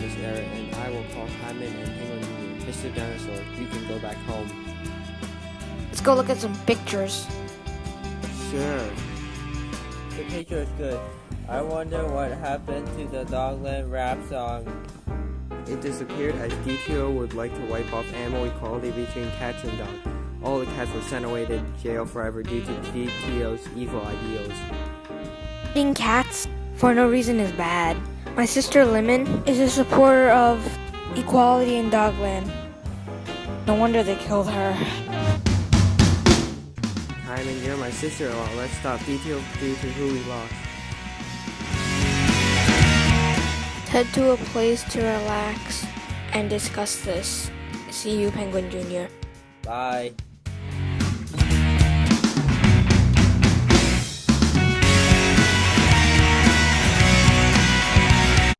this era, and I will call Hyman and hang on you. Mr. Dinosaur, you can go back home. Let's go look at some pictures. Sure. The picture is good. I wonder what happened to the Dogland rap song. It disappeared as DTO would like to wipe off animal equality between cats and dogs. All the cats were sent away to jail forever due to DTO's evil ideals. Being cats for no reason is bad. My sister Lemon is a supporter of equality in Dogland. No wonder they killed her. Hyman, you're my sister-in-law. Let's stop DTO due to who we lost. Head to a place to relax and discuss this. See you, Penguin Jr. Bye.